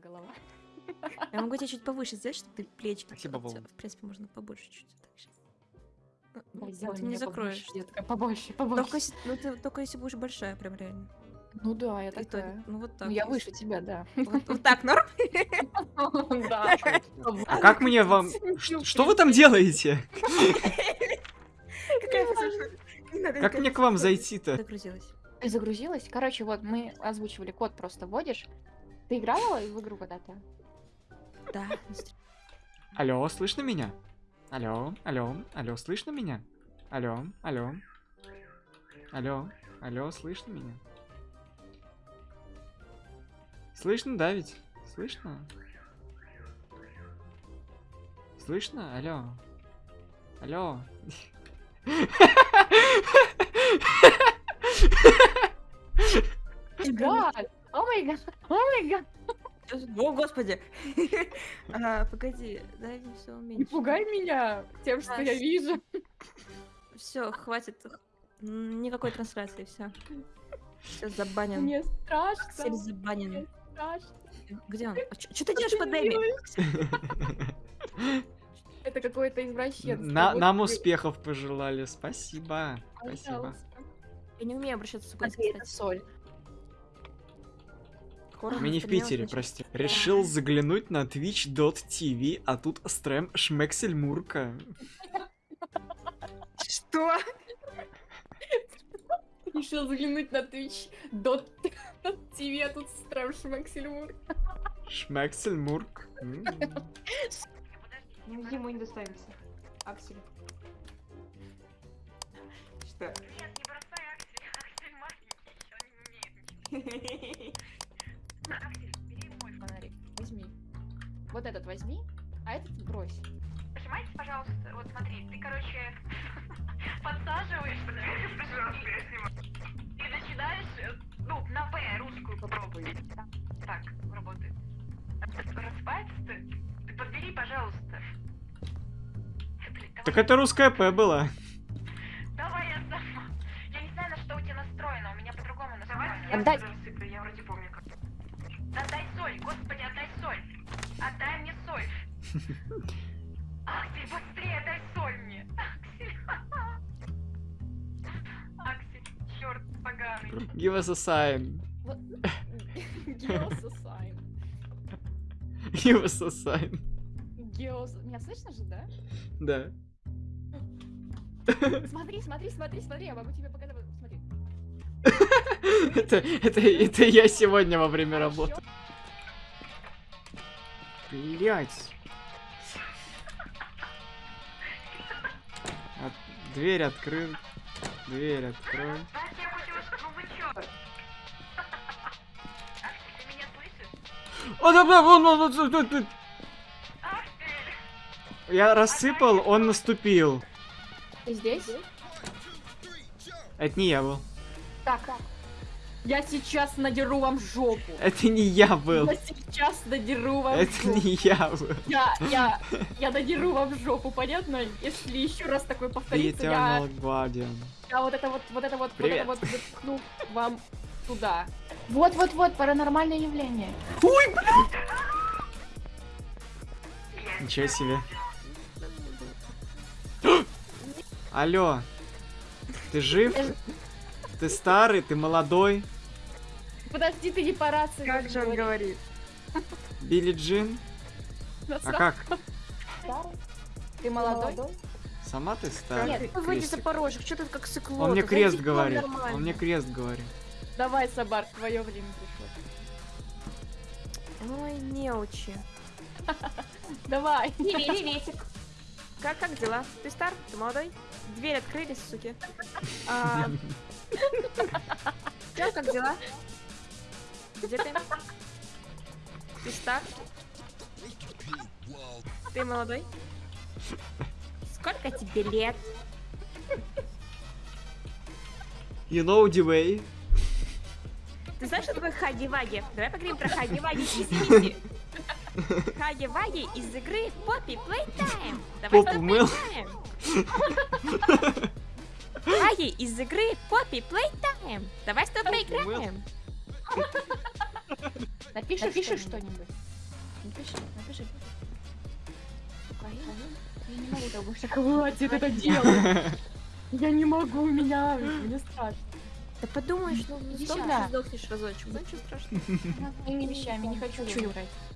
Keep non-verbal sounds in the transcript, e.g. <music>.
голова. Я могу тебя чуть повыше сделать, чтобы ты плечики... Спасибо, вот, Вова. В принципе, можно побольше чуть. Так, щас. Ну, ну, сделай ты не закроешь. побольше, детка, побольше, побольше. Только, если- ну, ты, только если будешь большая, прям реально. Ну да, я И то- такая. ну вот так. Ну я выше тебя, да. Вот, вот так, норм? <laughs> Да. А как мне вам... <laughs> Что вы там делаете? <laughs> Как мне к вам зайти-то? Загрузилась. Загрузилась? Короче, вот мы озвучивали код, просто вводишь. Ты играла в игру когда-то? Да. Алло, слышно меня? Алло, алло, алло, слышно меня? Алло, алло. Алло, алло, слышно меня? Слышно, да ведь? Слышно? Слышно? Алло. Алло. Да! О май гад! О май гад! О, господи. <laughs> А, Погоди, дай мне все Не уменьшить. пугай меня тем, что я Аж. вижу. Все, хватит. Никакой трансляции, все. Все забанен. Мне Все страшно. забанен. Мне страшно. Где он? Что ты делаешь под Эми? Это какое-то извращенство. На- Вот Нам успехов пожелали. Спасибо. Спасибо. Пожалуйста. Я не умею обращаться с украинским, это соль. Хоррор Мы не в Питере, прости. Решил заглянуть на twitch.tv, а тут стрем Шмексель Мурка. Что? Решил заглянуть на Twitch. Дот ТВ, а тут стрим Шмексельмур. Шмексель Мурк. Ему не достанется. Аксель. Что? Нет, не бросай Аксель. Аксель маленький, еще не Вот этот возьми, а этот брось. Нажимайте, пожалуйста. Вот смотри, ты, короче, <laughs> подсаживаешься, пожалуйста, я снимаю. И начинаешь, э, ну, на П русскую попробуй. Так, работает. Распается ты? Ты подбери, пожалуйста. Давай. Так это русская П была. Давай я сама. Я не знаю, на что у тебя настроено, у меня по-другому настроено. я рассыплю, я вроде помню как. Отдай соль, господи, отдай мне соль. <laughs> Аксель, быстрее отдай соль мне. Аксель. <laughs> Аксель, черт поганый. Give us a sign. Вот. Геососайн. <laughs> Give us a sign. Геос... Меня слышно же, да? Да. Смотри, смотри, смотри, смотри, я могу тебе показать. Смотри. Это, это, это я сегодня во время работы. Меня слышишь? О, да, да, вон, вон, вон, вон, вон, вон. Аксель! Я рассыпал, он наступил. Ты здесь? Это не я был. Так. Я сейчас надеру вам жопу. Это не я был. Я сейчас надеру вам Это жопу. не я был. Я, я, я надеру вам жопу, понятно? Если еще раз такое повторится, я, Eternal Guardian. я вот это вот, вот это вот, Привет. вот это вот запихну вам туда. Вот, вот, вот, паранормальное явление. Ничего себе. <gasps> Алло. Ты жив? Ты старый, ты молодой? Подожди, ты не по рации. Как же он говорит? Билли Джин? А как? Ты молодой? Сама ты старый? Нет, выйди за Крестик. порожек, что ты как сыкло? Он мне крест говорит. Он мне крест говорит. Давай, Сабар, твое время пришло. Ой, неучи. <laughs> Давай. Приветик. Как, как дела? Ты стар? Ты молодой? Дверь открылись, суки. А... Чё, как дела? Где ты? Ты стар? Ты молодой? Сколько тебе лет? You know the way. Ты знаешь, что такое хаги-ваги? Давай поговорим про хаги-ваги из Мити. Хаги-ваги из игры Poppy Playtime. Давай поиграем. Хаги из игры Poppy Playtime. Давай с тобой Попу мыл. поиграем. Напиши, Напиши что-нибудь. Напиши, напиши. Я не могу так больше хватит это делать. Я не могу, меня, мне страшно. Да подумаешь, ну Иди сдохнешь, сюда. сдохнешь разочек, ничего страшного. Моими вещами, не хочу играть.